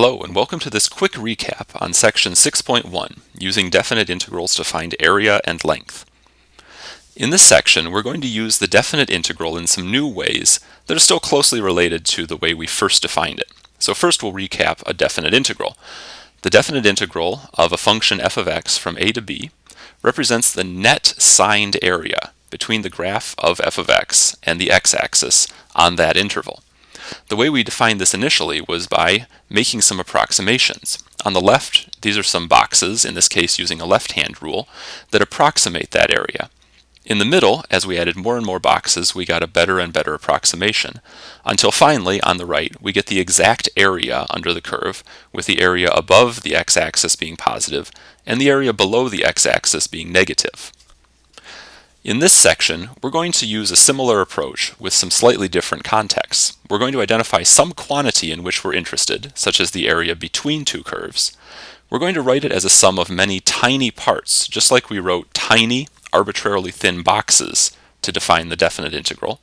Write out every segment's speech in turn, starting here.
Hello and welcome to this quick recap on section 6.1 using definite integrals to find area and length. In this section we're going to use the definite integral in some new ways that are still closely related to the way we first defined it. So first we'll recap a definite integral. The definite integral of a function f of x from a to b represents the net signed area between the graph of f of x and the x-axis on that interval. The way we defined this initially was by making some approximations. On the left, these are some boxes, in this case using a left-hand rule, that approximate that area. In the middle, as we added more and more boxes, we got a better and better approximation, until finally, on the right, we get the exact area under the curve, with the area above the x-axis being positive, and the area below the x-axis being negative. In this section, we're going to use a similar approach with some slightly different contexts. We're going to identify some quantity in which we're interested, such as the area between two curves. We're going to write it as a sum of many tiny parts, just like we wrote tiny, arbitrarily thin boxes to define the definite integral.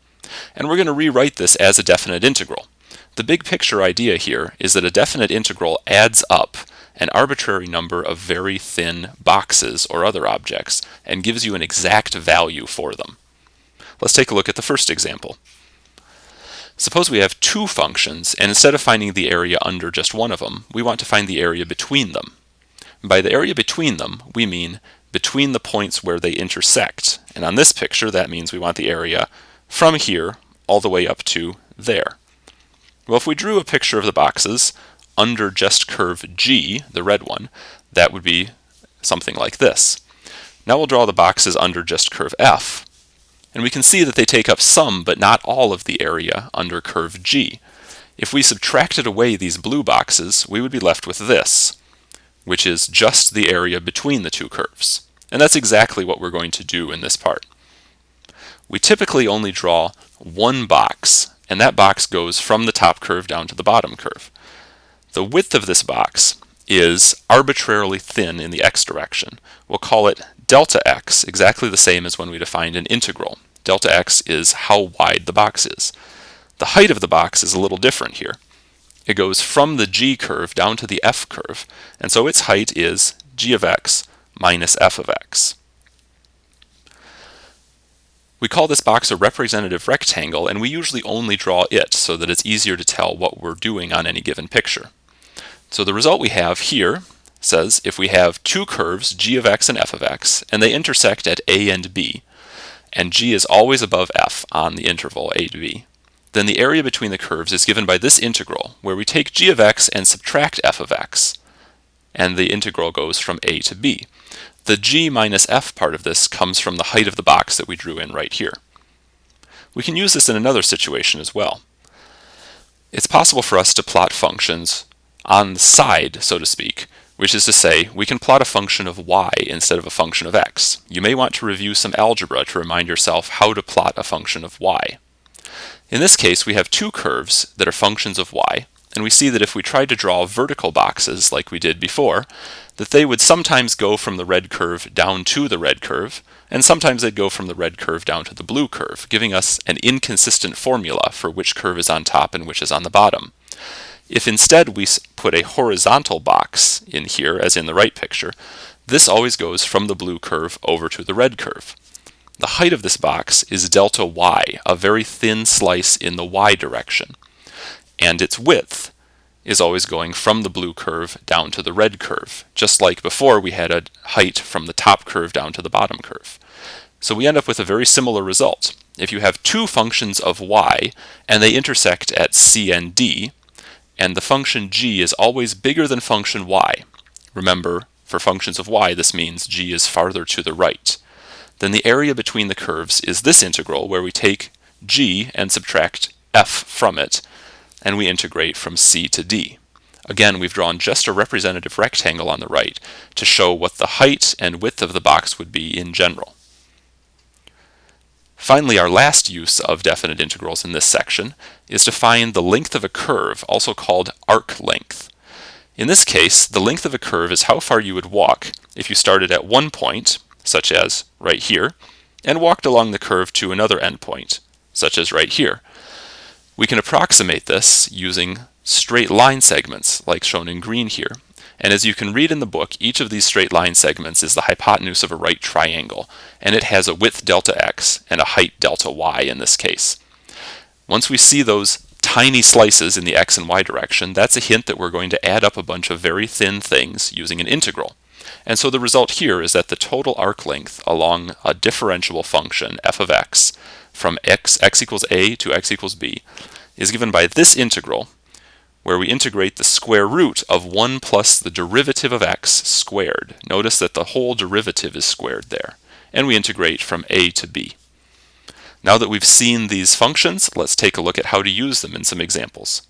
And we're going to rewrite this as a definite integral. The big picture idea here is that a definite integral adds up an arbitrary number of very thin boxes or other objects and gives you an exact value for them. Let's take a look at the first example. Suppose we have two functions, and instead of finding the area under just one of them, we want to find the area between them. By the area between them, we mean between the points where they intersect. And on this picture, that means we want the area from here all the way up to there. Well, if we drew a picture of the boxes, under just curve G, the red one, that would be something like this. Now we'll draw the boxes under just curve F, and we can see that they take up some but not all of the area under curve G. If we subtracted away these blue boxes, we would be left with this, which is just the area between the two curves. And that's exactly what we're going to do in this part. We typically only draw one box, and that box goes from the top curve down to the bottom curve. The width of this box is arbitrarily thin in the x direction. We'll call it delta x, exactly the same as when we defined an integral. Delta x is how wide the box is. The height of the box is a little different here. It goes from the g curve down to the f curve, and so its height is g of x minus f of x. We call this box a representative rectangle, and we usually only draw it so that it's easier to tell what we're doing on any given picture. So the result we have here says if we have two curves, g of x and f of x, and they intersect at a and b, and g is always above f on the interval a to b, then the area between the curves is given by this integral, where we take g of x and subtract f of x, and the integral goes from a to b. The g minus f part of this comes from the height of the box that we drew in right here. We can use this in another situation as well. It's possible for us to plot functions on the side, so to speak, which is to say, we can plot a function of y instead of a function of x. You may want to review some algebra to remind yourself how to plot a function of y. In this case, we have two curves that are functions of y, and we see that if we tried to draw vertical boxes like we did before, that they would sometimes go from the red curve down to the red curve, and sometimes they'd go from the red curve down to the blue curve, giving us an inconsistent formula for which curve is on top and which is on the bottom. If instead we put a horizontal box in here, as in the right picture, this always goes from the blue curve over to the red curve. The height of this box is delta y, a very thin slice in the y direction. And its width is always going from the blue curve down to the red curve, just like before we had a height from the top curve down to the bottom curve. So we end up with a very similar result. If you have two functions of y and they intersect at c and d, and the function g is always bigger than function y. Remember, for functions of y, this means g is farther to the right. Then the area between the curves is this integral where we take g and subtract f from it, and we integrate from c to d. Again, we've drawn just a representative rectangle on the right to show what the height and width of the box would be in general. Finally, our last use of definite integrals in this section is to find the length of a curve, also called arc length. In this case, the length of a curve is how far you would walk if you started at one point, such as right here, and walked along the curve to another endpoint, such as right here. We can approximate this using straight line segments, like shown in green here. And as you can read in the book, each of these straight line segments is the hypotenuse of a right triangle, and it has a width delta x and a height delta y in this case. Once we see those tiny slices in the x and y direction, that's a hint that we're going to add up a bunch of very thin things using an integral. And so the result here is that the total arc length along a differentiable function f of x from x, x equals a to x equals b is given by this integral where we integrate the square root of 1 plus the derivative of x squared. Notice that the whole derivative is squared there. And we integrate from a to b. Now that we've seen these functions, let's take a look at how to use them in some examples.